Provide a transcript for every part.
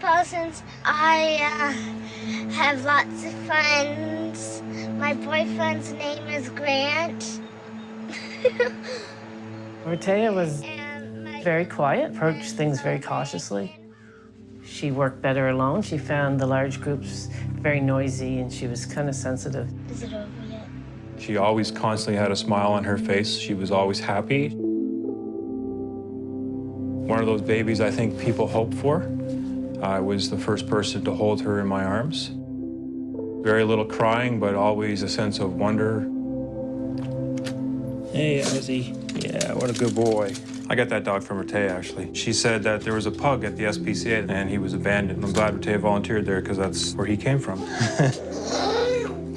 My name's Maria Parsons. I uh, have lots of friends. My boyfriend's name is Grant. Rehtaeh was very quiet, approached things very cautiously. She worked better alone. She found the large groups very noisy and she was kind of sensitive. Is it over yet? She always constantly had a smile on her face. She was always happy. One of those babies I think people hope for. I was the first person to hold her in my arms. Very little crying, but always a sense of wonder. Hey, Ozzy. Yeah, what a good boy. I got that dog from Rehtaeh, actually. She said that there was a pug at the SPCA and he was abandoned. I'm glad Rehtaeh volunteered there because that's where he came from.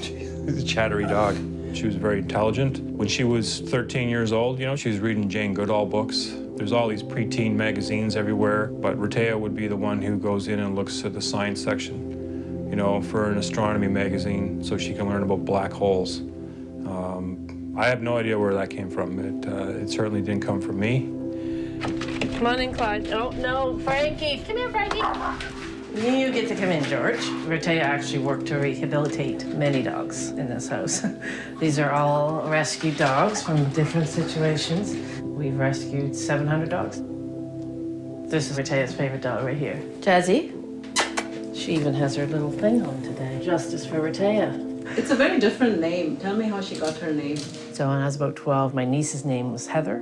He's a chattery dog. She was very intelligent. When she was 13 years old, you know, she was reading Jane Goodall books. There's all these preteen magazines everywhere, but Rehtaeh would be the one who goes in and looks at the science section, you know, for an astronomy magazine so she can learn about black holes. Um, I have no idea where that came from. It, uh, it certainly didn't come from me. Come on in, Clyde. Oh, no, Frankie. Come here, Frankie. You get to come in, George. Rehtaeh actually worked to rehabilitate many dogs in this house. These are all rescued dogs from different situations. We've rescued 700 dogs. This is Rehtaeh's favorite dog right here. Jazzy. She even has her little thing on today. Justice for Rehtaeh. It's a very different name. Tell me how she got her name. So when I was about 12, my niece's name was Heather.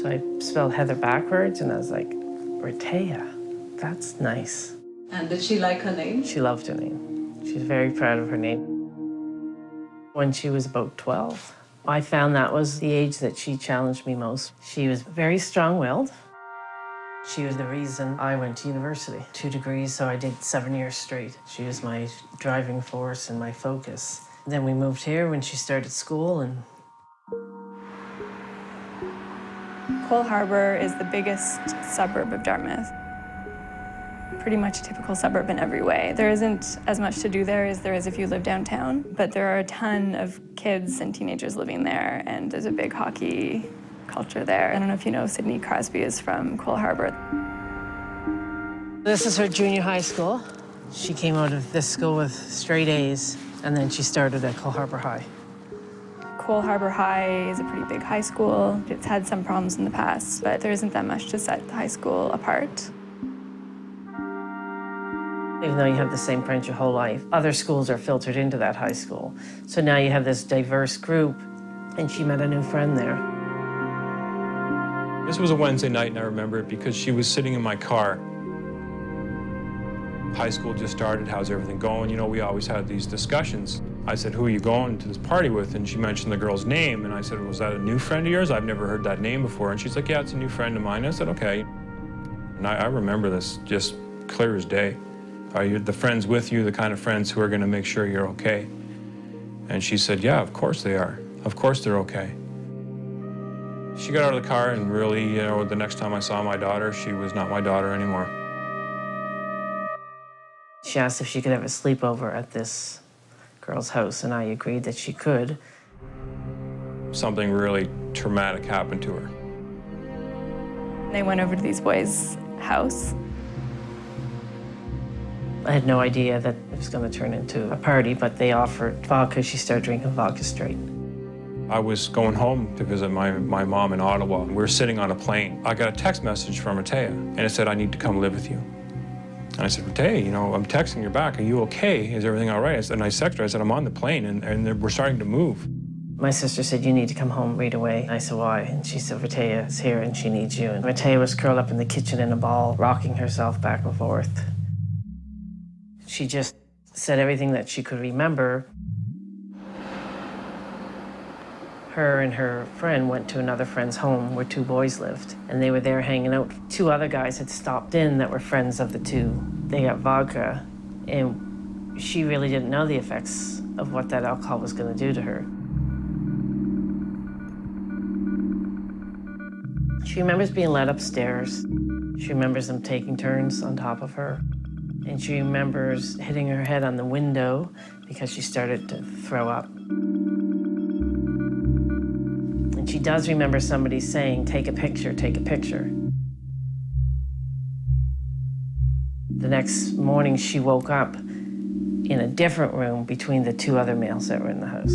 So I spelled Heather backwards, and I was like, Rehtaeh, that's nice. And did she like her name? She loved her name. She's very proud of her name. When she was about 12, I found that was the age that she challenged me most. She was very strong-willed. She was the reason I went to university. Two degrees, so I did seven years straight. She was my driving force and my focus. Then we moved here when she started school, and Cole Harbour is the biggest suburb of Dartmouth. Pretty much a typical suburb in every way. There isn't as much to do there as there is if you live downtown, but there are a ton of kids and teenagers living there, and there's a big hockey culture there. I don't know if you know Sidney Crosby is from Cole Harbour. this is her junior high school. She came out of this school with straight A's, and then she started at Cole Harbour High. Cole Harbour High is a pretty big high school. It's had some problems in the past, but there isn't that much to set the high school apart. Even though you have the same friends your whole life, other schools are filtered into that high school. So now you have this diverse group, and she met a new friend there. This was a Wednesday night, and I remember it because she was sitting in my car. High school just started, how's everything going? You know, we always had these discussions. I said, who are you going to this party with? And she mentioned the girl's name, and I said, was that a new friend of yours? I've never heard that name before. And she's like, yeah, it's a new friend of mine. I said, okay. And I, I remember this just clear as day. Are you the friends with you, the kind of friends who are gonna make sure you're okay? And she said, yeah, of course they are. Of course they're okay. She got out of the car and really, you know, the next time I saw my daughter, she was not my daughter anymore. She asked if she could have a sleepover at this girl's house, and I agreed that she could. Something really traumatic happened to her. They went over to these boys' house. I had no idea that it was going to turn into a party, but they offered vodka. She started drinking vodka straight. I was going home to visit my, my mom in Ottawa. We were sitting on a plane. I got a text message from Rehtaeh, and it said, I need to come live with you. And I said, Rehtaeh, you know, I'm texting you back. Are you okay? Is everything all right? I said, and I texted her. I said, I'm on the plane, and, and we're starting to move. My sister said, you need to come home right away. I said, why? And she said, Rehtaeh is here and she needs you. And Rehtaeh was curled up in the kitchen in a ball, rocking herself back and forth. She just said everything that she could remember. Her and her friend went to another friend's home where two boys lived, and they were there hanging out. Two other guys had stopped in that were friends of the two. They got vodka, and she really didn't know the effects of what that alcohol was going to do to her. She remembers being led upstairs. She remembers them taking turns on top of her. And she remembers hitting her head on the window because she started to throw up. And she does remember somebody saying, take a picture, take a picture. The next morning, she woke up in a different room between the two other males that were in the house.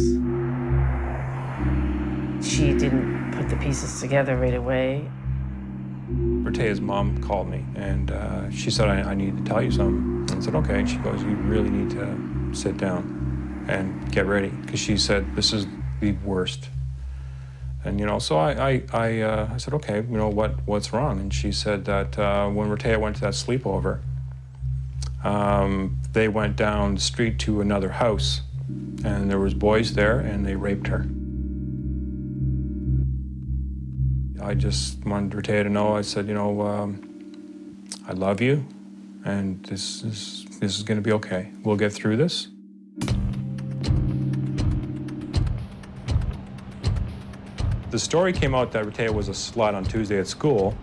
She didn't put the pieces together right away. Rehtaeh's mom called me and uh, she said, I, I, need to tell you something. I said, okay. And she goes, you really need to sit down and get ready. Because she said, this is the worst. And, you know, so I, I, I, uh, I said, okay, you know, what, what's wrong? And she said that uh, when Rehtaeh went to that sleepover, um, they went down the street to another house and there was boys there and they raped her. I just wanted Rehtaeh to know, I said, you know, um, I love you and this is, this is gonna be okay. We'll get through this. The story came out that Rehtaeh was a slut on Tuesday at school,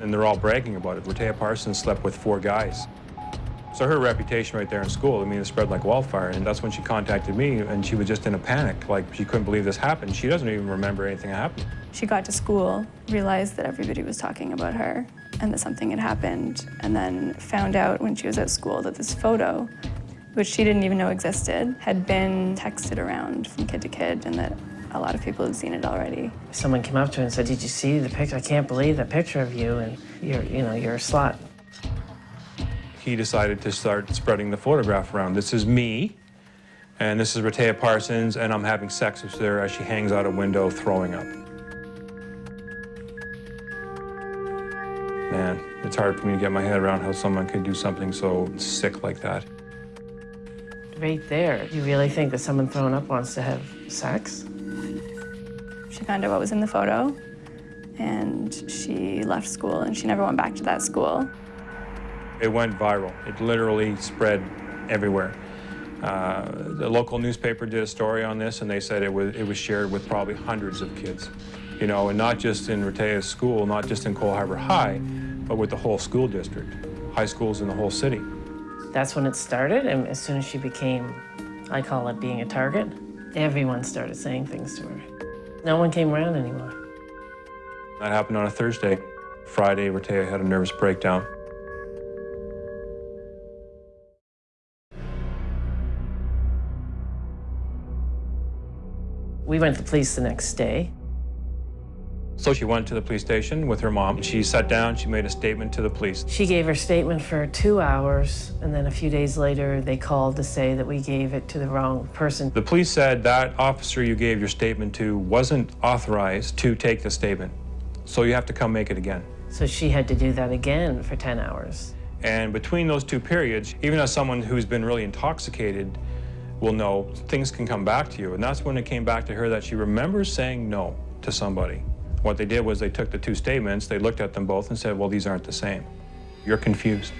and they're all bragging about it. Rehtaeh Parsons slept with four guys. So her reputation right there in school, I mean, it spread like wildfire. And that's when she contacted me, and she was just in a panic. Like, she couldn't believe this happened. She doesn't even remember anything happened. She got to school, realized that everybody was talking about her, and that something had happened, and then found out when she was at school that this photo, which she didn't even know existed, had been texted around from kid to kid, and that a lot of people had seen it already. Someone came up to her and said, did you see the picture? I can't believe the picture of you, and you're, you know, you're a slut he decided to start spreading the photograph around. This is me, and this is Rehtaeh Parsons, and I'm having sex with her as she hangs out a window throwing up. Man, it's hard for me to get my head around how someone could do something so sick like that. Right there, you really think that someone throwing up wants to have sex? She found out what was in the photo, and she left school, and she never went back to that school. It went viral. It literally spread everywhere. Uh, the local newspaper did a story on this, and they said it was, it was shared with probably hundreds of kids. You know, and not just in Rehtaeh's school, not just in Cole Harbour High, but with the whole school district, high schools in the whole city. That's when it started, and as soon as she became, I call it being a target, everyone started saying things to her. No one came around anymore. That happened on a Thursday. Friday, Rehtaeh had a nervous breakdown. We went to the police the next day. So she went to the police station with her mom. She sat down, she made a statement to the police. She gave her statement for two hours, and then a few days later, they called to say that we gave it to the wrong person. The police said that officer you gave your statement to wasn't authorized to take the statement, so you have to come make it again. So she had to do that again for 10 hours. And between those two periods, even as someone who's been really intoxicated, will know things can come back to you. And that's when it came back to her that she remembers saying no to somebody. What they did was they took the two statements, they looked at them both and said, well, these aren't the same. You're confused.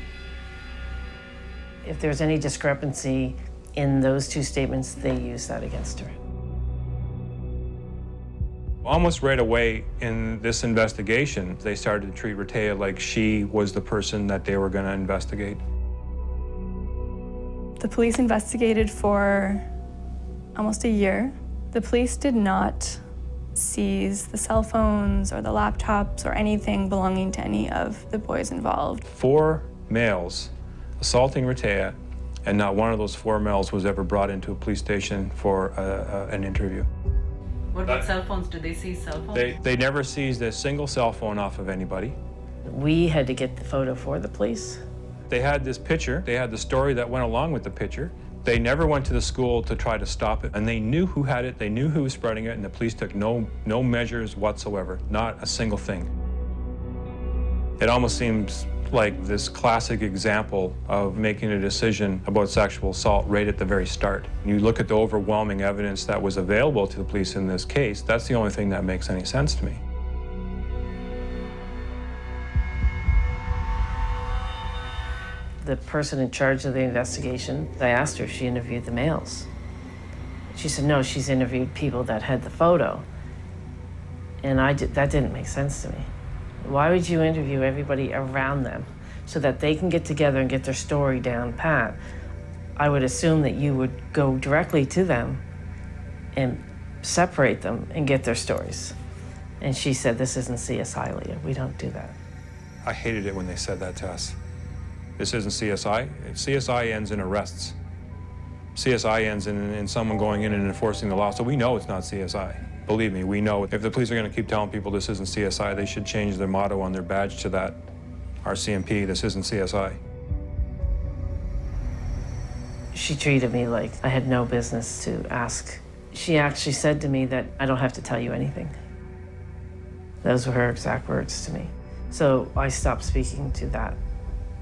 If there's any discrepancy in those two statements, they use that against her. Almost right away in this investigation, they started to treat Rehtaeh like she was the person that they were going to investigate. The police investigated for almost a year. The police did not seize the cell phones or the laptops or anything belonging to any of the boys involved. Four males assaulting Rehtaeh, and not one of those four males was ever brought into a police station for a, a, an interview. What about cell phones? Did they seize cell phones? They, they never seized a single cell phone off of anybody. We had to get the photo for the police. They had this picture, they had the story that went along with the picture. They never went to the school to try to stop it, and they knew who had it, they knew who was spreading it, and the police took no, no measures whatsoever, not a single thing. It almost seems like this classic example of making a decision about sexual assault right at the very start. You look at the overwhelming evidence that was available to the police in this case, that's the only thing that makes any sense to me. The person in charge of the investigation, I asked her if she interviewed the males. She said, no, she's interviewed people that had the photo. And I did, that didn't make sense to me. Why would you interview everybody around them so that they can get together and get their story down pat? I would assume that you would go directly to them and separate them and get their stories. And she said, this isn't CSI, Leah. We don't do that. I hated it when they said that to us. This isn't CSI. CSI ends in arrests. CSI ends in, in someone going in and enforcing the law. So we know it's not CSI. Believe me, we know. If the police are going to keep telling people this isn't CSI, they should change their motto on their badge to that. RCMP, this isn't CSI. She treated me like I had no business to ask. She actually said to me that I don't have to tell you anything. Those were her exact words to me. So I stopped speaking to that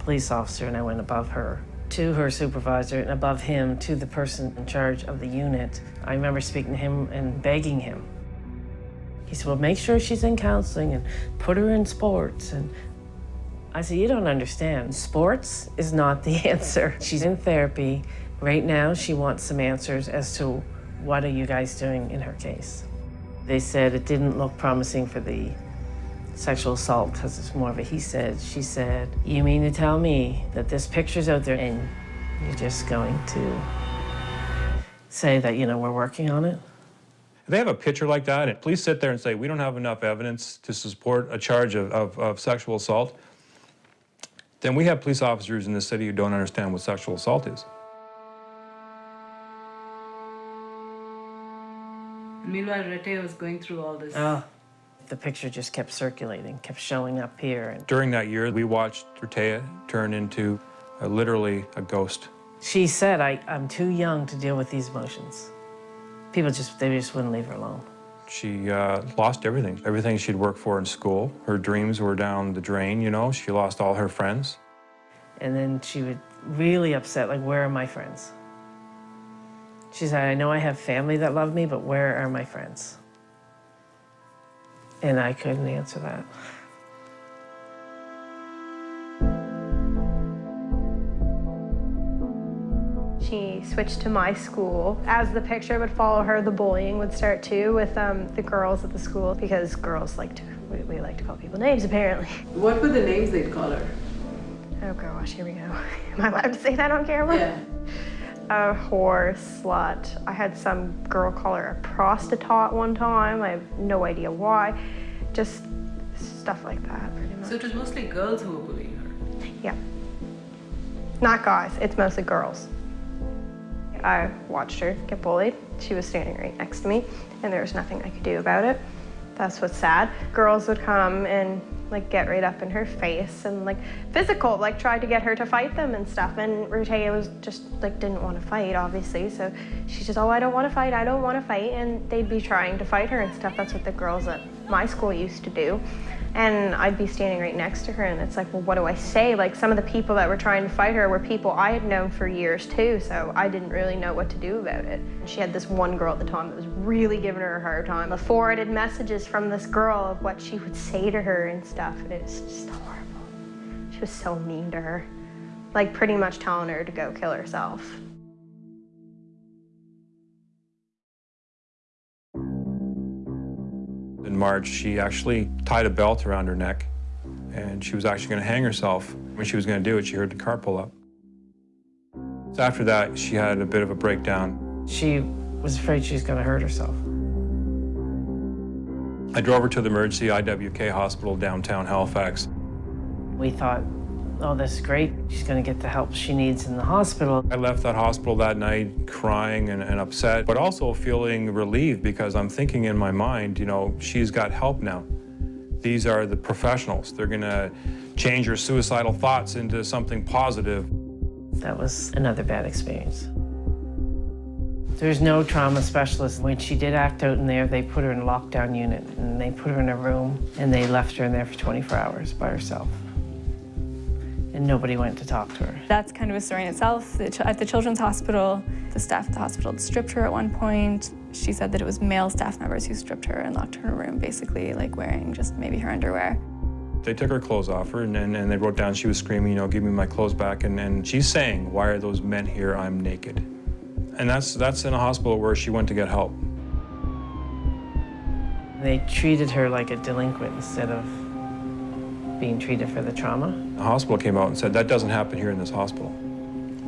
police officer and I went above her to her supervisor and above him to the person in charge of the unit. I remember speaking to him and begging him. He said, well, make sure she's in counseling and put her in sports. And I said, you don't understand. Sports is not the answer. She's in therapy. Right now, she wants some answers as to what are you guys doing in her case. They said it didn't look promising for the sexual assault because it's more of a he said, she said. You mean to tell me that this picture's out there and you're just going to say that, you know, we're working on it? If they have a picture like that, and police sit there and say, we don't have enough evidence to support a charge of, of, of sexual assault, then we have police officers in this city who don't understand what sexual assault is. Meanwhile, Rehtaeh was going through all this. Oh, the picture just kept circulating, kept showing up here. And During that year, we watched Rehtaeh turn into uh, literally a ghost. she said, I, I'm too young to deal with these emotions. People just, they just wouldn't leave her alone. She uh, lost everything, everything she'd worked for in school. Her dreams were down the drain, you know. She lost all her friends. And then she would really upset, like, where are my friends? She said, I know I have family that love me, but where are my friends? And I couldn't answer that. She switched to my school. As the picture would follow her, the bullying would start too with um, the girls at the school because girls like to, we, we like to call people names apparently. What were the names they'd call her? Oh gosh, here we go. Am I allowed to say that on camera? Yeah. A whore, slut. I had some girl call her a prostitute one time. I have no idea why. Just stuff like that, pretty much. So it was mostly girls who were bullying her. Yeah. Not guys, it's mostly girls. I watched her get bullied. She was standing right next to me, and there was nothing I could do about it. That's what's sad. Girls would come and like get right up in her face and like physical, like tried to get her to fight them and stuff. And Rehtaeh was just like didn't want to fight, obviously. So she's just, oh, I don't want to fight, I don't want to fight. And they'd be trying to fight her and stuff. That's what the girls at my school used to do. And I'd be standing right next to her, and it's like, well, what do I say? Like, some of the people that were trying to fight her were people I had known for years too, so I didn't really know what to do about it. She had this one girl at the time that was really giving her a hard time. The forwarded messages from this girl of what she would say to her and stuff, and it's just horrible. She was so mean to her. Like, pretty much telling her to go kill herself. She actually tied a belt around her neck, and she was actually going to hang herself. When she was going to do it, she heard the car pull up. So after that, she had a bit of a breakdown. She was afraid she was going to hurt herself. I drove her to the emergency IWK hospital downtown Halifax. We thought, oh, this great. She's going to get the help she needs in the hospital. I left that hospital that night crying and, and upset, but also feeling relieved because I'm thinking in my mind, you know, she's got help now. These are the professionals. They're going to change her suicidal thoughts into something positive. That was another bad experience. There's no trauma specialist. When she did act out in there, they put her in a lockdown unit and they put her in a room and they left her in there for 24 hours by herself. And nobody went to talk to her. That's kind of a story in itself. At the children's hospital, the staff at the hospital stripped her at one point. She said that it was male staff members who stripped her and locked her in a room, basically like wearing just maybe her underwear. They took her clothes off her and, and, and they wrote down she was screaming, you know, give me my clothes back. And, and she's saying, why are those men here? I'm naked. And that's, that's in a hospital where she went to get help. They treated her like a delinquent instead of being treated for the trauma. The hospital came out and said, that doesn't happen here in this hospital.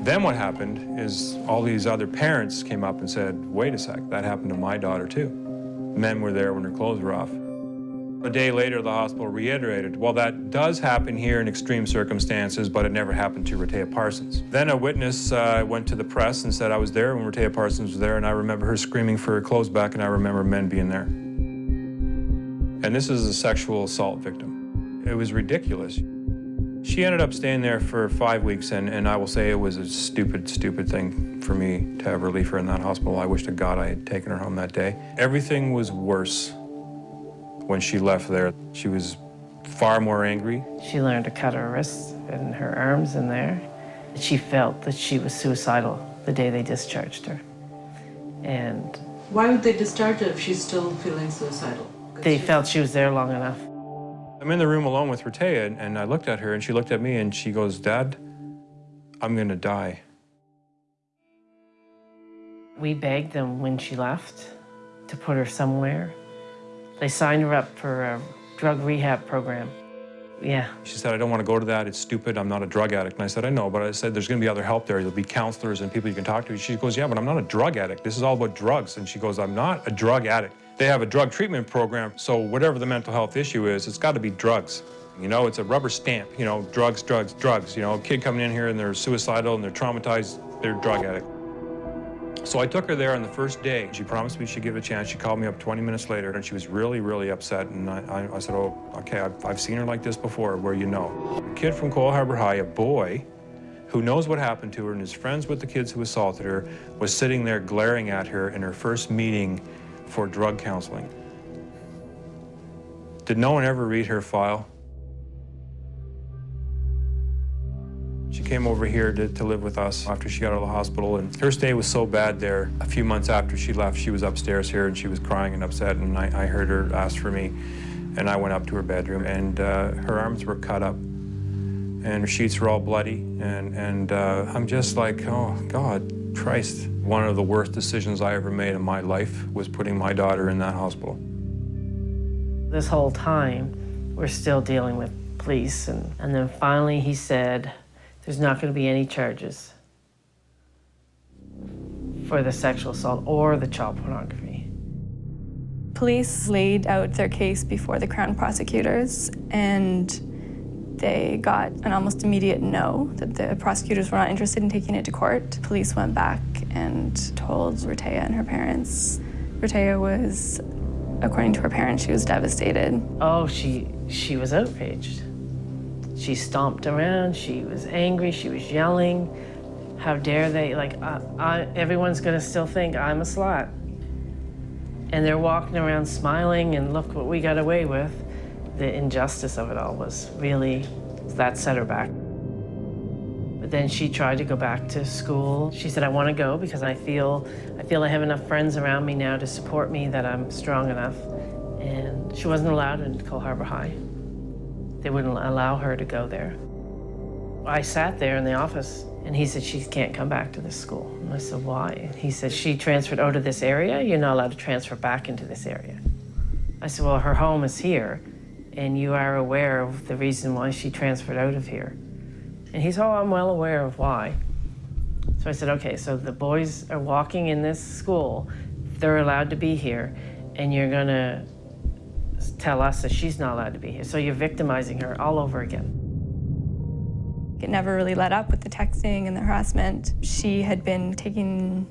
Then what happened is all these other parents came up and said, wait a sec, that happened to my daughter too. Men were there when her clothes were off. A day later, the hospital reiterated, well, that does happen here in extreme circumstances, but it never happened to Rehtaeh Parsons. Then a witness uh, went to the press and said I was there when Rehtaeh Parsons was there, and I remember her screaming for her clothes back, and I remember men being there. And this is a sexual assault victim. It was ridiculous. She ended up staying there for five weeks, and, and I will say it was a stupid, stupid thing for me to ever leave her in that hospital. I wish to God I had taken her home that day. Everything was worse when she left there. She was far more angry. She learned to cut her wrists and her arms in there. She felt that she was suicidal the day they discharged her. And Why would they discharge her if she's still feeling suicidal? they she- felt she was there long enough. I'm in the room alone with Rehtaeh, and, and I looked at her, and she looked at me, and she goes, Dad, I'm gonna die. We begged them when she left to put her somewhere. They signed her up for a drug rehab program. Yeah, She said, I don't want to go to that. It's stupid. I'm not a drug addict. And I said, I know, but I said, there's going to be other help there. There'll be counselors and people you can talk to. She goes, yeah, but I'm not a drug addict. This is all about drugs. And she goes, I'm not a drug addict. They have a drug treatment program, so whatever the mental health issue is, it's got to be drugs. You know, it's a rubber stamp, you know, drugs, drugs, drugs. You know, a kid coming in here and they're suicidal and they're traumatized, they're drug addict. So I took her there on the first day. She promised me she'd give it a chance. She called me up 20 minutes later, and she was really, really upset. And I, I, I said, oh, okay, I've, I've seen her like this before, where you know. A kid from Cole Harbour High, a boy, who knows what happened to her and is friends with the kids who assaulted her, was sitting there glaring at her in her first meeting for drug counseling. Did no one ever read her file? She came over here to, to live with us after she got out of the hospital, and her stay was so bad there. A few months after she left, she was upstairs here, and she was crying and upset, and I, I heard her ask for me, and I went up to her bedroom, and uh, her arms were cut up, and her sheets were all bloody, and, and uh, I'm just like, oh, God, Christ. One of the worst decisions I ever made in my life was putting my daughter in that hospital. this whole time, we're still dealing with police. And, and then finally he said, there's not going to be any charges for the sexual assault or the child pornography. Police laid out their case before the Crown prosecutors, and they got an almost immediate no, that the prosecutors were not interested in taking it to court. Police went back and told Rehtaeh and her parents. Rehtaeh was, according to her parents, she was devastated. Oh, she, she was outraged. She stomped around, she was angry, she was yelling. How dare they, like, I, I, everyone's gonna still think I'm a slut. And they're walking around smiling and look what we got away with. The injustice of it all was really, that set her back. But then she tried to go back to school. She said, I want to go because I feel, I feel I have enough friends around me now to support me that I'm strong enough. And she wasn't allowed in Cole Harbour High. They wouldn't allow her to go there. I sat there in the office and he said, she can't come back to this school. And I said, why? And he said, she transferred oh, out of this area. You're not allowed to transfer back into this area. I said, well, her home is here and you are aware of the reason why she transferred out of here. And he said, oh, I'm well aware of why. So I said, okay, so the boys are walking in this school. They're allowed to be here and you're gonna tell us that she's not allowed to be here. So you're victimizing her all over again. It never really let up with the texting and the harassment. She had been taking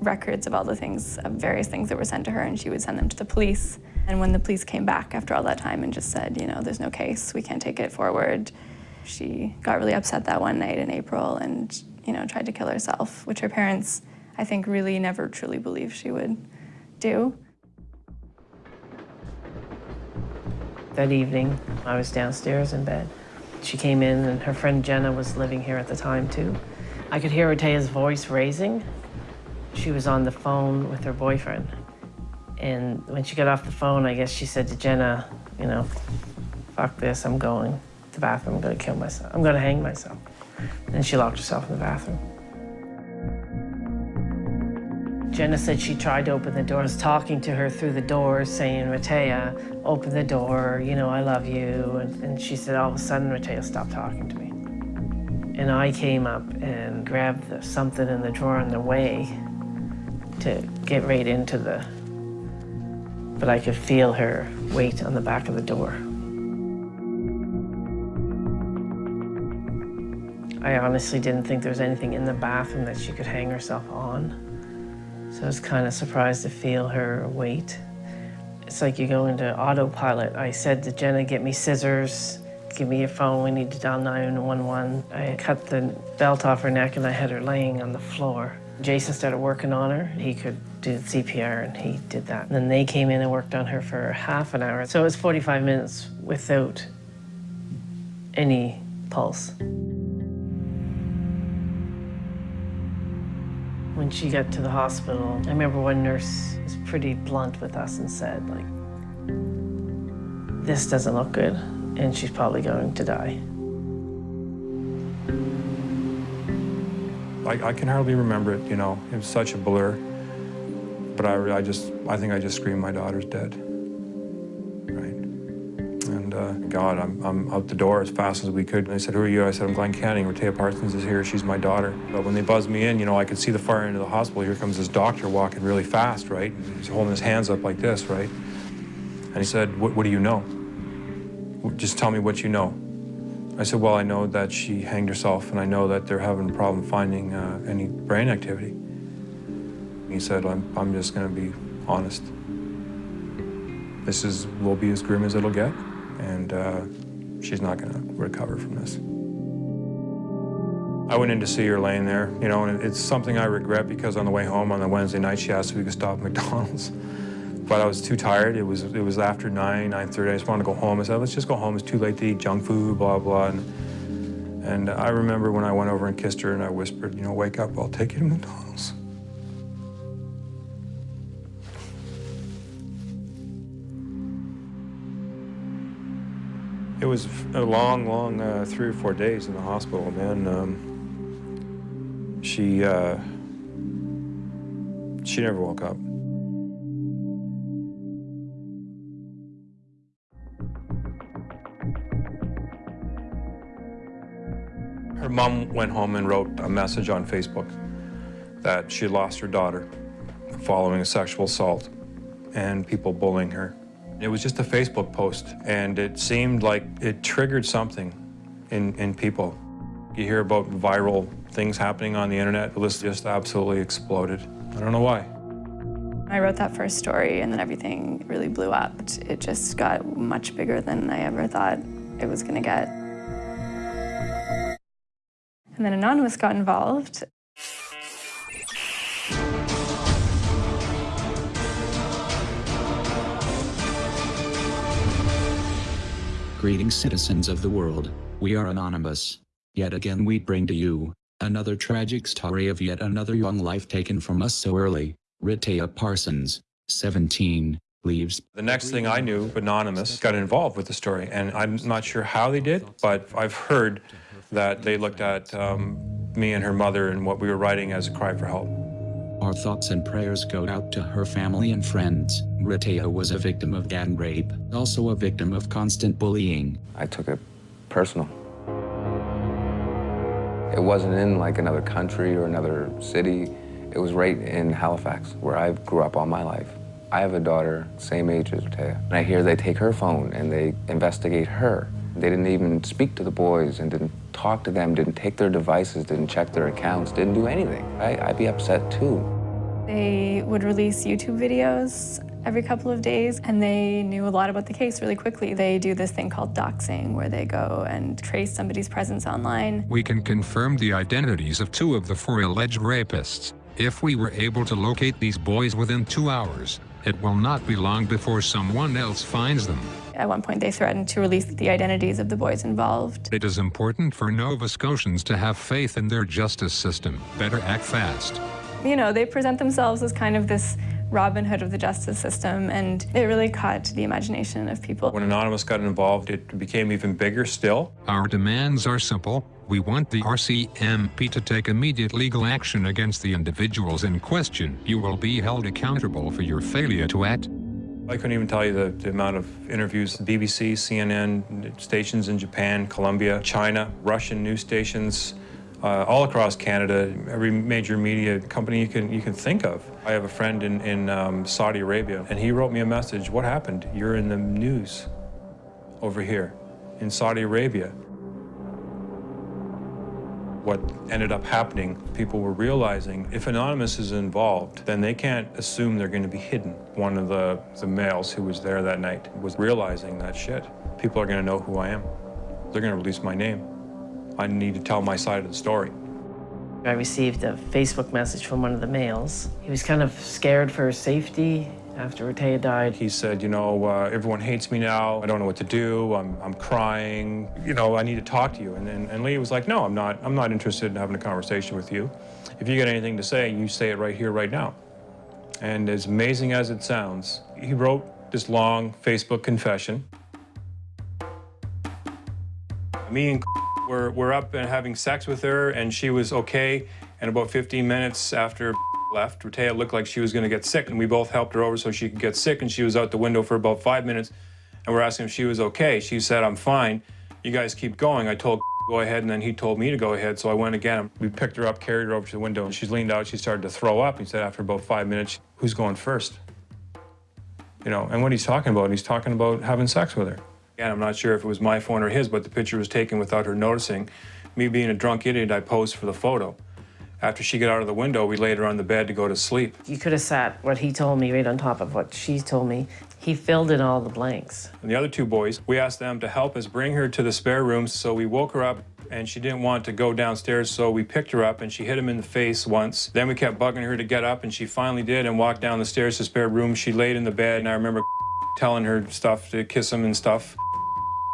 records of all the things, of various things that were sent to her, and she would send them to the police. And when the police came back after all that time and just said, you know, there's no case, we can't take it forward, she got really upset that one night in April and, you know, tried to kill herself, which her parents, I think, really never truly believed she would do. That evening, I was downstairs in bed. She came in, and her friend Jenna was living here at the time, too. I could hear Rehtaeh's voice raising. She was on the phone with her boyfriend. And when she got off the phone, I guess she said to Jenna, you know, fuck this, I'm going to the bathroom, I'm gonna kill myself. I'm gonna hang myself. And she locked herself in the bathroom. Jenna said she tried to open the doors, talking to her through the door, saying, Rehtaeh, open the door, you know, I love you. And, and she said, all of a sudden, Rehtaeh stopped talking to me. And I came up and grabbed the, something in the drawer on the way to get right into the but I could feel her weight on the back of the door. I honestly didn't think there was anything in the bathroom that she could hang herself on. So I was kind of surprised to feel her weight. It's like you go into autopilot. I said to Jenna, get me scissors, give me your phone, we need to dial 911. I cut the belt off her neck and I had her laying on the floor. Jason started working on her. He could do CPR and he did that. And then they came in and worked on her for half an hour. So it was 45 minutes without any pulse. When she got to the hospital, I remember one nurse was pretty blunt with us and said, like, this doesn't look good, and she's probably going to die. I, I can hardly remember it, you know. It was such a blur. But I, I just, I think I just screamed, my daughter's dead. Right? And uh, God, I'm, I'm out the door as fast as we could. And they said, who are you? I said, I'm Glenn Canning. Rehtaeh Parsons is here. She's my daughter. But when they buzzed me in, you know, I could see the far end of the hospital. Here comes this doctor walking really fast, right? He's holding his hands up like this, right? And he said, what, what do you know? Just tell me what you know. I said, well, I know that she hanged herself, and I know that they're having a problem finding uh, any brain activity. He said, I'm, I'm just going to be honest. This is will be as grim as it'll get, and uh, she's not going to recover from this. I went in to see her laying there, you know, and it's something I regret because on the way home on the Wednesday night, she asked if we could stop at McDonald's. But I was too tired. It was it was after 9, 9.30. I just wanted to go home. I said, let's just go home. It's too late to eat junk food, blah, blah. And, and I remember when I went over and kissed her and I whispered, you know, wake up, I'll take you to McDonald's. Was a long, long uh, three or four days in the hospital, and then um, she, uh, she never woke up. Her mom went home and wrote a message on Facebook that she lost her daughter following a sexual assault and people bullying her. It was just a Facebook post, and it seemed like it triggered something in, in people. You hear about viral things happening on the internet, the list just absolutely exploded. I don't know why. I wrote that first story and then everything really blew up. It just got much bigger than I ever thought it was gonna get. And then Anonymous got involved. Greetings citizens of the world, we are Anonymous. Yet again we bring to you, another tragic story of yet another young life taken from us so early. Rehtaeh Parsons, 17, leaves. The next thing I knew, Anonymous got involved with the story, and I'm not sure how they did, but I've heard that they looked at um, me and her mother and what we were writing as a cry for help. Our thoughts and prayers go out to her family and friends. Rehtaeh was a victim of gang rape, also a victim of constant bullying. I took it personal. It wasn't in like another country or another city. It was right in Halifax, where I grew up all my life. I have a daughter, same age as Rehtaeh, and I hear they take her phone and they investigate her. They didn't even speak to the boys and didn't talk to them, didn't take their devices, didn't check their accounts, didn't do anything. I, I'd be upset too. They would release YouTube videos every couple of days, and they knew a lot about the case really quickly. They do this thing called doxing, where they go and trace somebody's presence online. We can confirm the identities of two of the four alleged rapists. If we were able to locate these boys within two hours, it will not be long before someone else finds them. At one point, they threatened to release the identities of the boys involved. It is important for Nova Scotians to have faith in their justice system. Better act fast. You know, they present themselves as kind of this Robin Hood of the justice system, and it really caught the imagination of people. When Anonymous got involved, it became even bigger still. Our demands are simple. We want the RCMP to take immediate legal action against the individuals in question. You will be held accountable for your failure to act. I couldn't even tell you the, the amount of interviews, BBC, CNN, stations in Japan, Colombia, China, Russian news stations, uh, all across Canada, every major media company you can, you can think of. I have a friend in, in um, Saudi Arabia, and he wrote me a message, what happened? You're in the news over here in Saudi Arabia. What ended up happening, people were realizing if Anonymous is involved, then they can't assume they're going to be hidden. One of the, the males who was there that night was realizing that shit. People are going to know who I am. They're going to release my name. I need to tell my side of the story. I received a Facebook message from one of the males. He was kind of scared for his safety after Rehtaeh died. He said, you know, uh, everyone hates me now. I don't know what to do. I'm, I'm crying. You know, I need to talk to you. And, and, and Leah was like, no, I'm not, I'm not interested in having a conversation with you. If you got anything to say, you say it right here, right now. And as amazing as it sounds, he wrote this long Facebook confession. Me and were, were up and having sex with her, and she was okay. And about 15 minutes after left, Rehtaeh looked like she was going to get sick, and we both helped her over so she could get sick, and she was out the window for about five minutes, and we're asking if she was okay. She said, I'm fine. You guys keep going. I told go ahead, and then he told me to go ahead, so I went again. We picked her up, carried her over to the window, and she's leaned out. She started to throw up. He said after about five minutes, who's going first? You know, and what he's talking about, he's talking about having sex with her. Again, I'm not sure if it was my phone or his, but the picture was taken without her noticing. Me being a drunk idiot, I posed for the photo. After she got out of the window, we laid her on the bed to go to sleep. You could have sat what he told me right on top of what she told me. He filled in all the blanks. And the other two boys, we asked them to help us bring her to the spare room, so we woke her up and she didn't want to go downstairs, so we picked her up and she hit him in the face once. Then we kept bugging her to get up and she finally did and walked down the stairs to the spare room. She laid in the bed and I remember telling her stuff to kiss him and stuff.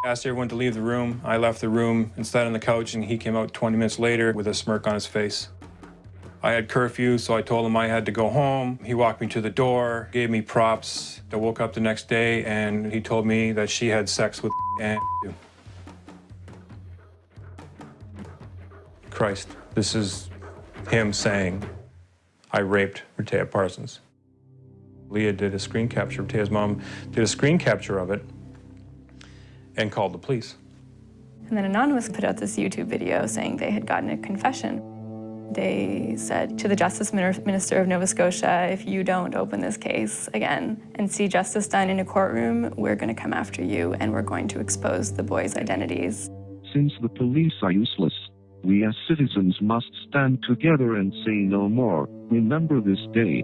Asked everyone to leave the room. I left the room and sat on the couch and he came out 20 minutes later with a smirk on his face. I had curfew, so I told him I had to go home. He walked me to the door, gave me props. I woke up the next day and he told me that she had sex with and Christ, this is him saying, I raped Rehtaeh Parsons. Leah did a screen capture, Rehtaeh's mom did a screen capture of it and called the police. And then Anonymous put out this YouTube video saying they had gotten a confession. They said to the Justice Minister of Nova Scotia, if you don't open this case again and see justice done in a courtroom, we're going to come after you and we're going to expose the boys' identities. Since the police are useless, we as citizens must stand together and say no more. Remember this day.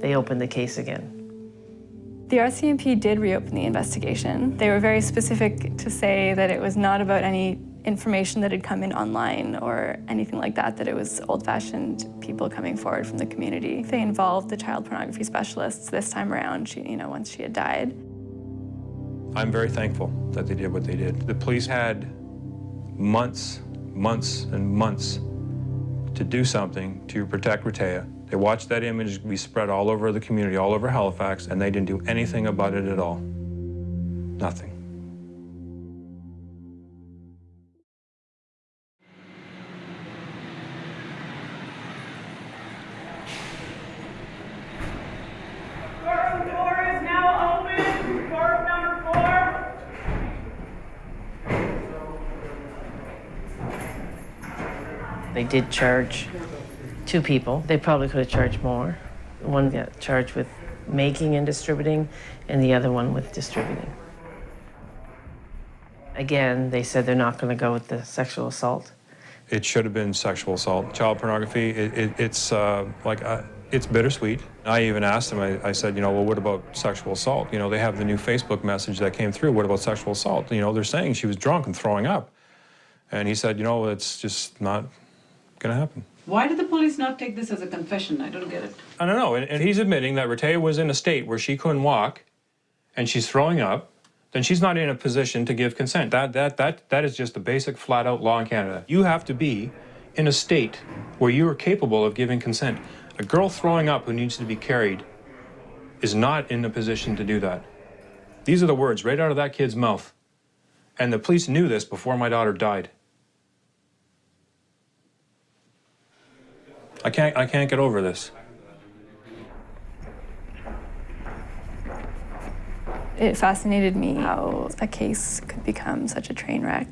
They opened the case again. The RCMP did reopen the investigation. They were very specific to say that it was not about any information that had come in online or anything like that, that it was old-fashioned people coming forward from the community. They involved the child pornography specialists this time around, she, you know, once she had died. I'm very thankful that they did what they did. The police had months, months, and months to do something to protect Rehtaeh. They watched that image be spread all over the community, all over Halifax, and they didn't do anything about it at all. Nothing. Did charge two people. They probably could have charged more. One got charged with making and distributing, and the other one with distributing. Again, they said they're not going to go with the sexual assault. It should have been sexual assault. Child pornography, it, it, it's uh, like, uh, it's bittersweet. I even asked him, I, I, said, you know, well, what about sexual assault? You know, they have the new Facebook message that came through. What about sexual assault? You know, they're saying she was drunk and throwing up. And he said, you know, it's just not going to happen. Why did the police not take this as a confession? I don't get it. I don't know. And, and he's admitting that Rehtaeh was in a state where she couldn't walk and she's throwing up, then she's not in a position to give consent. That, that, that, that is just the basic flat out law in Canada. You have to be in a state where you are capable of giving consent. A girl throwing up who needs to be carried is not in a position to do that. These are the words right out of that kid's mouth. And the police knew this before my daughter died. I can't, I can't get over this. It fascinated me how a case could become such a train wreck.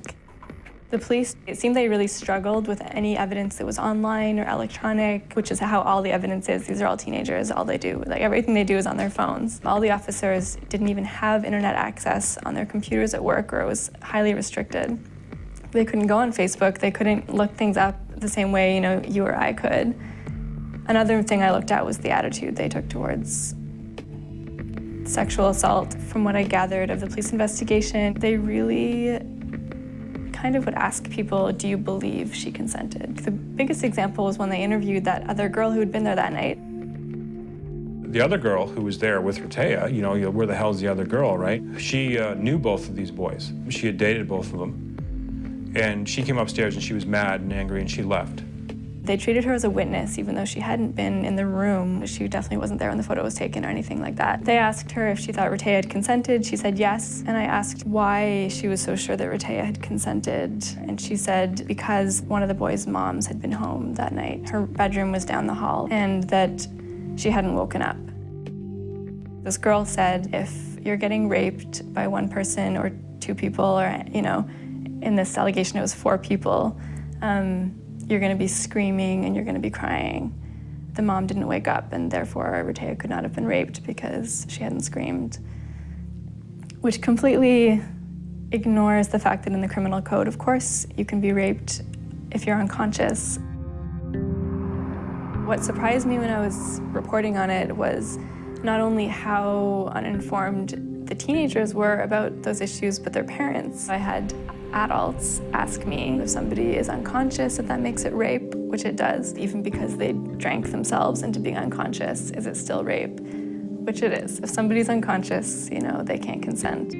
The police, it seemed they really struggled with any evidence that was online or electronic, which is how all the evidence is. These are all teenagers, all they do. Like everything they do is on their phones. All the officers didn't even have internet access on their computers at work or it was highly restricted. They couldn't go on Facebook, they couldn't look things up the same way, you know, you or I could. Another thing I looked at was the attitude they took towards sexual assault. From what I gathered of the police investigation, they really kind of would ask people, do you believe she consented? The biggest example was when they interviewed that other girl who had been there that night. The other girl who was there with know, you know, where the hell's the other girl, right? She uh, knew both of these boys. She had dated both of them. And she came upstairs and she was mad and angry and she left. They treated her as a witness, even though she hadn't been in the room. She definitely wasn't there when the photo was taken or anything like that. They asked her if she thought Rehtaeh had consented. She said yes. And I asked why she was so sure that Rehtaeh had consented. And she said because one of the boys' moms had been home that night. Her bedroom was down the hall and that she hadn't woken up. This girl said if you're getting raped by one person or two people or, you know, in this allegation it was four people, um, you're going to be screaming and you're going to be crying. The mom didn't wake up and therefore Rehtaeh could not have been raped because she hadn't screamed, which completely ignores the fact that in the criminal code, of course, you can be raped if you're unconscious. What surprised me when I was reporting on it was not only how uninformed the teenagers were about those issues, but their parents. I had adults ask me if somebody is unconscious, if that makes it rape, which it does, even because they drank themselves into being unconscious, is it still rape? Which it is. If somebody's unconscious, you know, they can't consent.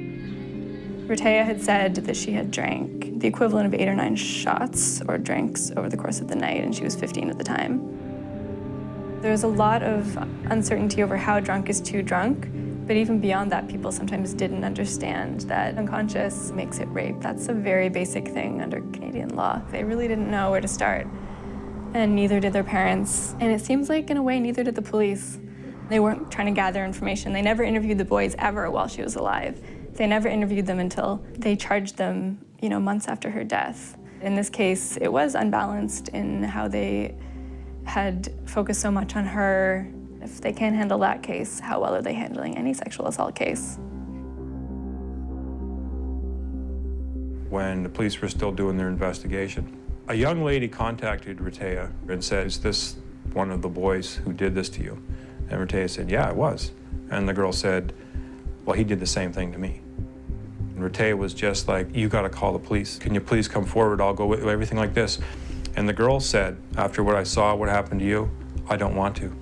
Rehtaeh had said that she had drank the equivalent of eight or nine shots or drinks over the course of the night, and she was 15 at the time. There was a lot of uncertainty over how drunk is too drunk, but even beyond that, people sometimes didn't understand that unconscious makes it rape. That's a very basic thing under Canadian law. They really didn't know where to start, and neither did their parents. And it seems like, in a way, neither did the police. They weren't trying to gather information. They never interviewed the boys ever while she was alive. They never interviewed them until they charged them, you know, months after her death. In this case, it was unbalanced in how they had focused so much on her if they can't handle that case, how well are they handling any sexual assault case? When the police were still doing their investigation, a young lady contacted Rehtaeh and said, is this one of the boys who did this to you? And Rehtaeh said, yeah, it was. And the girl said, well, he did the same thing to me. And was just like, you got to call the police. Can you please come forward? I'll go with everything like this. And the girl said, after what I saw, what happened to you, I don't want to.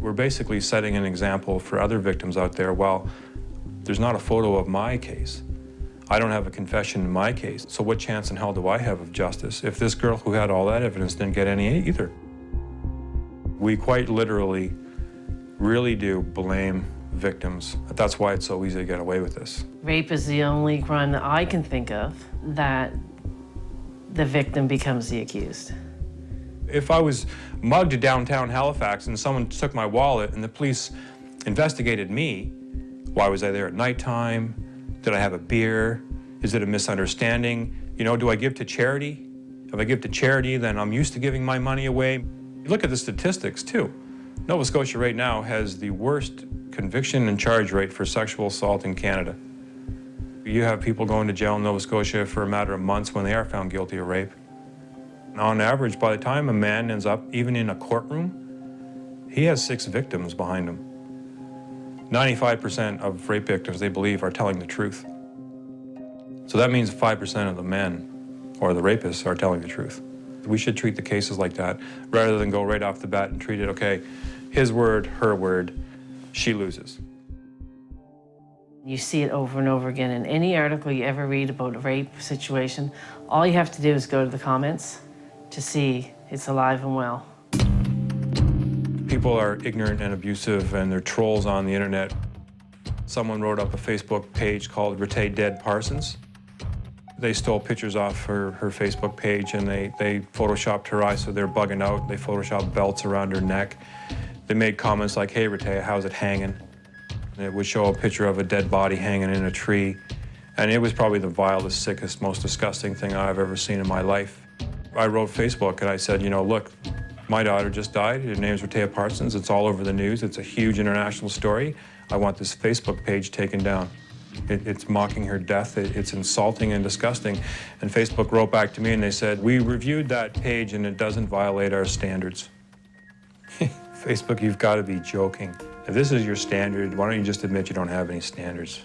We're basically setting an example for other victims out there. Well, there's not a photo of my case. I don't have a confession in my case. So what chance in hell do I have of justice if this girl who had all that evidence didn't get any either? We quite literally really do blame victims. That's why it's so easy to get away with this. Rape is the only crime that I can think of that the victim becomes the accused. If I was mugged downtown Halifax and someone took my wallet and the police investigated me, why was I there at nighttime? Did I have a beer? Is it a misunderstanding? You know, do I give to charity? If I give to charity, then I'm used to giving my money away. Look at the statistics too. Nova Scotia right now has the worst conviction and charge rate for sexual assault in Canada. You have people going to jail in Nova Scotia for a matter of months when they are found guilty of rape. On average, by the time a man ends up even in a courtroom, he has six victims behind him. 95% of rape victims, they believe, are telling the truth. So that means 5% of the men or the rapists are telling the truth. We should treat the cases like that rather than go right off the bat and treat it, okay, his word, her word, she loses. You see it over and over again in any article you ever read about a rape situation. All you have to do is go to the comments to see it's alive and well. People are ignorant and abusive and they're trolls on the internet. Someone wrote up a Facebook page called Rehtaeh Dead Parsons. They stole pictures off her, her Facebook page and they, they photoshopped her eyes so they're bugging out. They photoshopped belts around her neck. They made comments like, hey Rehtaeh, how's it hanging? And it would show a picture of a dead body hanging in a tree. And it was probably the vilest, sickest, most disgusting thing I've ever seen in my life. I wrote Facebook and I said, you know, look, my daughter just died. Her name's Rehtaeh Parsons. It's all over the news. It's a huge international story. I want this Facebook page taken down. It, it's mocking her death. It, it's insulting and disgusting. And Facebook wrote back to me and they said, we reviewed that page and it doesn't violate our standards. Facebook, you've got to be joking. If this is your standard, why don't you just admit you don't have any standards?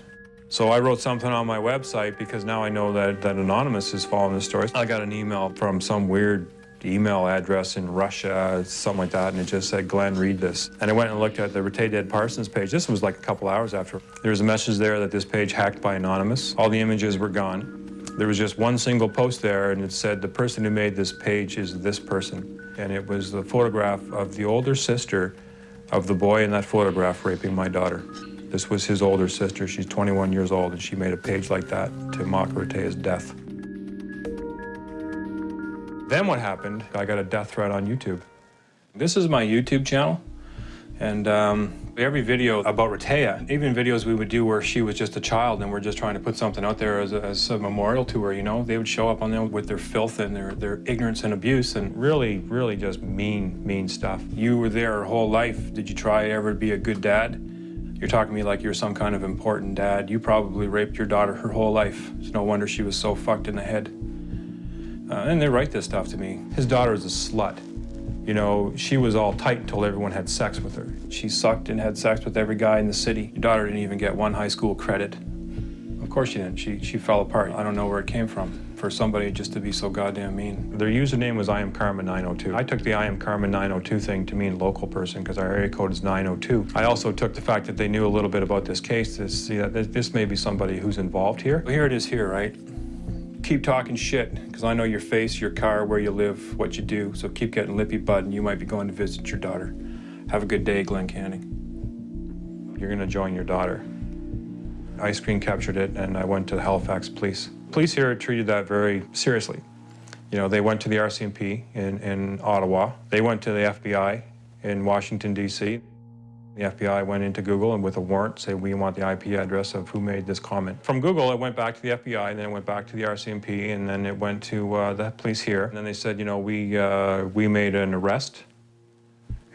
So I wrote something on my website because now I know that, that Anonymous is following the story. I got an email from some weird email address in Russia, something like that, and it just said, Glenn, read this. And I went and looked at the Rehtaeh Dead Parsons page. This was like a couple hours after. There was a message there that this page hacked by Anonymous. All the images were gone. There was just one single post there, and it said, the person who made this page is this person. And it was the photograph of the older sister of the boy in that photograph raping my daughter. This was his older sister. She's 21 years old, and she made a page like that to mock Rehtaeh's death. Then what happened, I got a death threat on YouTube. This is my YouTube channel, and um, every video about Rehtaeh, even videos we would do where she was just a child and we're just trying to put something out there as a, as a memorial to her, you know, they would show up on there with their filth and their, their ignorance and abuse and really, really just mean, mean stuff. You were there her whole life. Did you try ever to be a good dad? You're talking to me like you're some kind of important dad. You probably raped your daughter her whole life. It's no wonder she was so fucked in the head. Uh, and they write this stuff to me. His daughter is a slut. You know, she was all tight until everyone had sex with her. She sucked and had sex with every guy in the city. Your daughter didn't even get one high school credit. Of course she didn't. She, she fell apart. I don't know where it came from for somebody just to be so goddamn mean. Their username was I am Karma 902. I took the I am Karma 902 thing to mean local person because our area code is 902. I also took the fact that they knew a little bit about this case to see that this may be somebody who's involved here. Here it is here, right? keep talking shit, because I know your face, your car, where you live, what you do. So keep getting lippy bud, and you might be going to visit your daughter. Have a good day, Glenn Canning. You're gonna join your daughter. I screen captured it, and I went to Halifax police. Police here treated that very seriously. You know, they went to the RCMP in, in Ottawa. They went to the FBI in Washington, D.C. The FBI went into Google and with a warrant said, we want the IP address of who made this comment. From Google, it went back to the FBI, and then it went back to the RCMP, and then it went to uh, the police here. And then they said, you know, we, uh, we made an arrest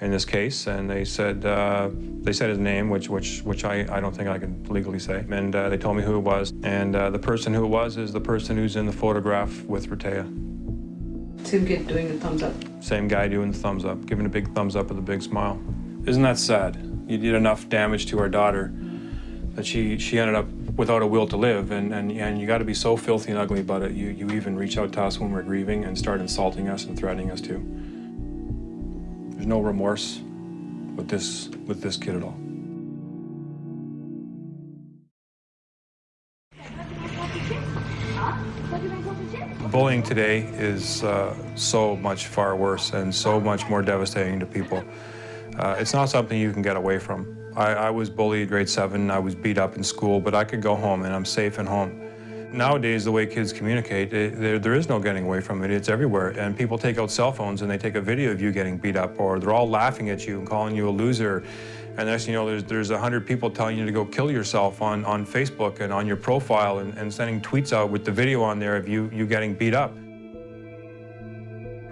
in this case, and they said, uh, they said his name, which, which, which I, I don't think I can legally say. And uh, they told me who it was. And uh, the person who it was is the person who's in the photograph with Rehtaeh. Same kid doing the thumbs up. Same guy doing the thumbs up, giving a big thumbs up with a big smile. Isn't that sad? you did enough damage to our daughter that she, she ended up without a will to live. And, and, and you got to be so filthy and ugly about it. You, you even reach out to us when we're grieving and start insulting us and threatening us too. There's no remorse with this, with this kid at all. Bullying today is uh, so much far worse and so much more devastating to people. Uh, it's not something you can get away from. I, I was bullied grade seven, I was beat up in school, but I could go home and I'm safe at home. Nowadays, the way kids communicate, it, there, there is no getting away from it. It's everywhere. And people take out cell phones and they take a video of you getting beat up, or they're all laughing at you and calling you a loser. And next you know, there's there's a hundred people telling you to go kill yourself on, on Facebook and on your profile and, and sending tweets out with the video on there of you, you getting beat up.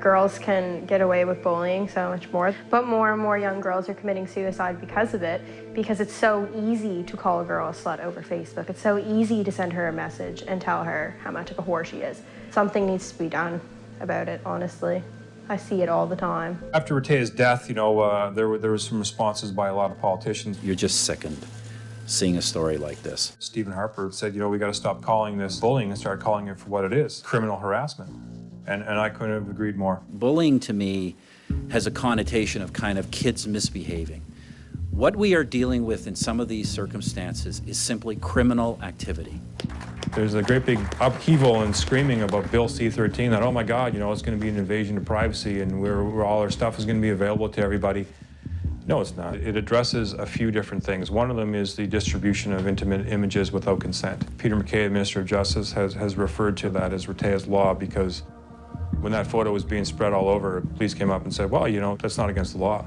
Girls can get away with bullying so much more, but more and more young girls are committing suicide because of it, because it's so easy to call a girl a slut over Facebook. It's so easy to send her a message and tell her how much of a whore she is. Something needs to be done about it, honestly. I see it all the time. After Rehtaeh's death, you know, uh, there, were, there were some responses by a lot of politicians. You're just sickened seeing a story like this. Stephen Harper said, you know, we got to stop calling this bullying and start calling it for what it is, criminal harassment and, and I couldn't have agreed more. Bullying to me has a connotation of kind of kids misbehaving. What we are dealing with in some of these circumstances is simply criminal activity. There's a great big upheaval and screaming about Bill C-13 that, oh my God, you know, it's going to be an invasion of privacy and we're, all our stuff is going to be available to everybody. No, it's not. It addresses a few different things. One of them is the distribution of intimate images without consent. Peter MacKay, Minister of Justice, has, has referred to that as Rehtaeh's law because when that photo was being spread all over, police came up and said, well, you know, that's not against the law.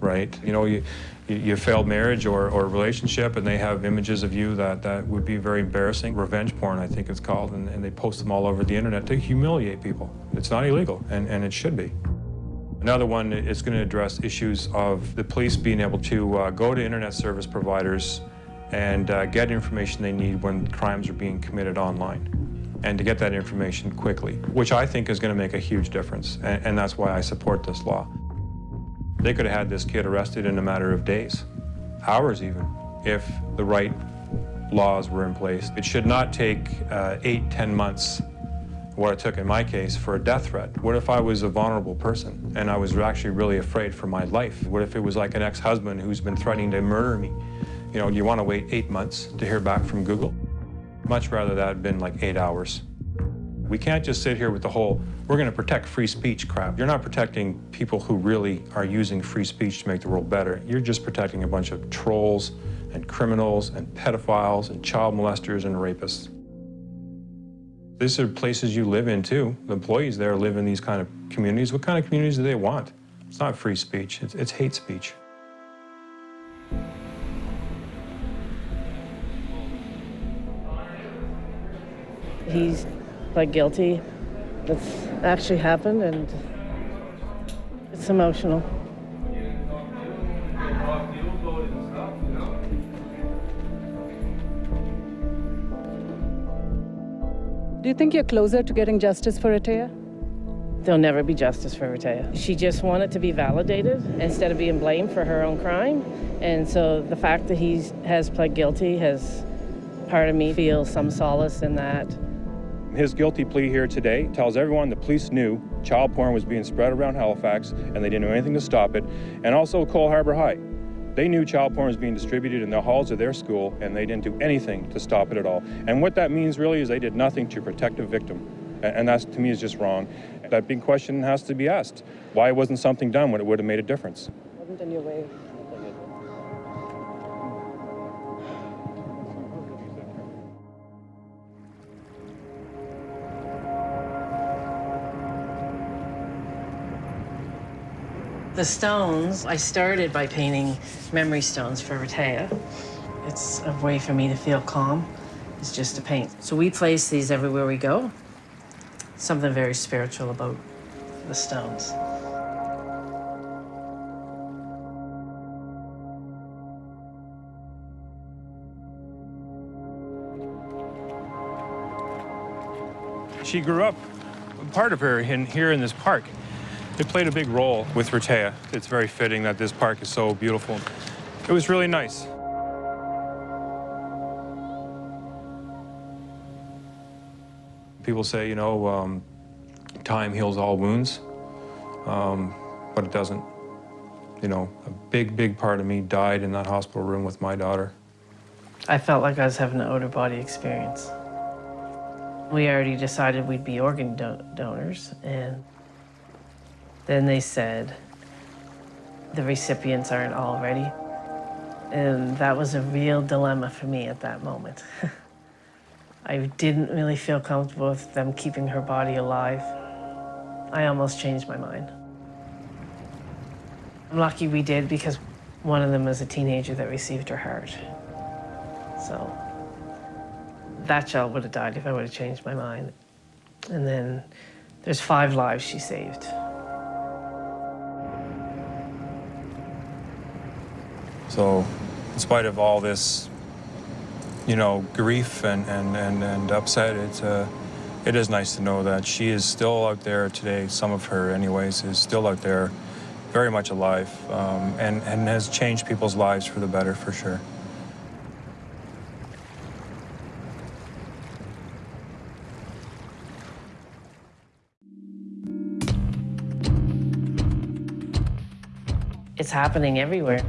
Right? You know, you, you, failed marriage or, or relationship and they have images of you that, that would be very embarrassing. Revenge porn, I think it's called, and, and they post them all over the internet to humiliate people. It's not illegal, and, and it should be. Another one is going to address issues of the police being able to uh, go to internet service providers and uh, get information they need when crimes are being committed online and to get that information quickly, which I think is going to make a huge difference, and, and that's why I support this law. They could have had this kid arrested in a matter of days, hours even, if the right laws were in place. It should not take uh, eight, ten months, what it took in my case, for a death threat. What if I was a vulnerable person and I was actually really afraid for my life? What if it was like an ex-husband who's been threatening to murder me? You know, you want to wait eight months to hear back from Google? Much rather that had been like eight hours. We can't just sit here with the whole, we're going to protect free speech crap. You're not protecting people who really are using free speech to make the world better. You're just protecting a bunch of trolls and criminals and pedophiles and child molesters and rapists. These are places you live in too. The employees there live in these kind of communities. What kind of communities do they want? It's not free speech, it's, it's hate speech. He's pled guilty. It's actually happened and it's emotional. Do you think you're closer to getting justice for Rehtaeh? There'll never be justice for Rehtaeh. She just wanted to be validated instead of being blamed for her own crime. And so the fact that he has pled guilty has part of me feel some solace in that. His guilty plea here today tells everyone the police knew child porn was being spread around Halifax and they didn't do anything to stop it. And also Cole Harbour High. They knew child porn was being distributed in the halls of their school and they didn't do anything to stop it at all. And what that means really is they did nothing to protect a victim. And that to me is just wrong. That big question has to be asked. Why wasn't something done when it would have made a difference? Wasn't in your way. The stones, I started by painting memory stones for Rehtaeh. It's a way for me to feel calm. It's just to paint. So we place these everywhere we go. Something very spiritual about the stones. She grew up, part of her in, here in this park. It played a big role with Rehtaeh. It's very fitting that this park is so beautiful. It was really nice. People say, you know, um, time heals all wounds, um, but it doesn't. You know, a big, big part of me died in that hospital room with my daughter. I felt like I was having an outer body experience. We already decided we'd be organ do donors, and then they said the recipients aren't all ready. And that was a real dilemma for me at that moment. I didn't really feel comfortable with them keeping her body alive. I almost changed my mind. I'm lucky we did because one of them was a teenager that received her heart. So that child would have died if I would have changed my mind. And then there's five lives she saved. So in spite of all this, you know, grief and, and, and, and upset, it's, uh, it is nice to know that she is still out there today, some of her anyways, is still out there, very much alive, um, and, and has changed people's lives for the better, for sure. It's happening everywhere.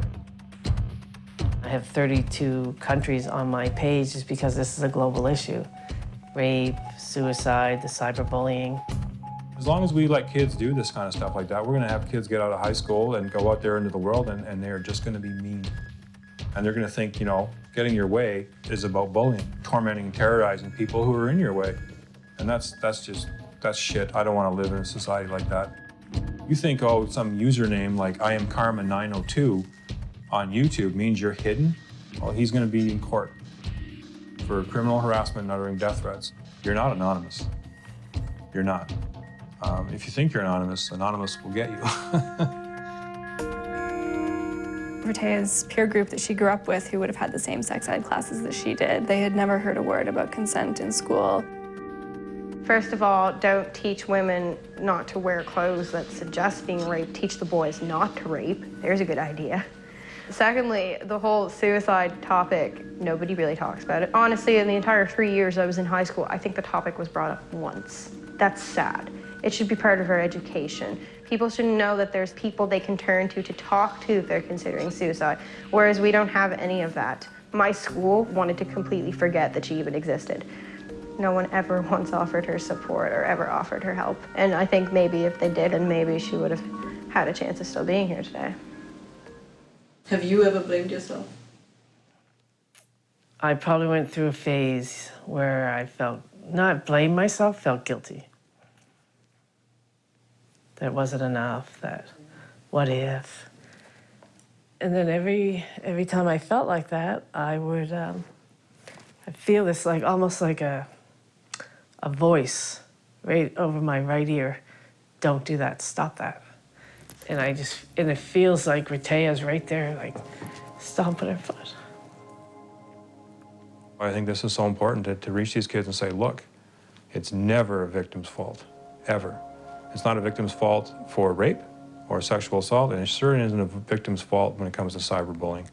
I have 32 countries on my page just because this is a global issue. Rape, suicide, the cyberbullying. As long as we let kids do this kind of stuff like that, we're going to have kids get out of high school and go out there into the world and, and they're just going to be mean. And they're going to think, you know, getting your way is about bullying, tormenting, terrorizing people who are in your way. And that's, that's just, that's shit. I don't want to live in a society like that. You think, oh, some username like I am Karma902 on YouTube means you're hidden? Well, he's going to be in court for criminal harassment and uttering death threats. You're not anonymous. You're not. Um, if you think you're anonymous, anonymous will get you. Rehtaeh's peer group that she grew up with, who would have had the same sex ed classes that she did, they had never heard a word about consent in school. First of all, don't teach women not to wear clothes that suggest being raped. Teach the boys not to rape. There's a good idea. Secondly, the whole suicide topic, nobody really talks about it. Honestly, in the entire three years I was in high school, I think the topic was brought up once. That's sad. It should be part of our education. People should know that there's people they can turn to to talk to if they're considering suicide, whereas we don't have any of that. My school wanted to completely forget that she even existed. No one ever once offered her support or ever offered her help. And I think maybe if they did, then maybe she would have had a chance of still being here today. Have you ever blamed yourself? I probably went through a phase where I felt, not blame myself, felt guilty. That wasn't enough, that what if? And then every, every time I felt like that, I would, um, I feel this like, almost like a, a voice right over my right ear. Don't do that, stop that. And I just, and it feels like Rehtaeh's right there, like stomping her foot. I think this is so important to, to reach these kids and say, look, it's never a victim's fault, ever. It's not a victim's fault for rape or sexual assault, and it certainly isn't a victim's fault when it comes to cyberbullying.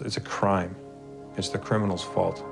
It's a crime. It's the criminal's fault.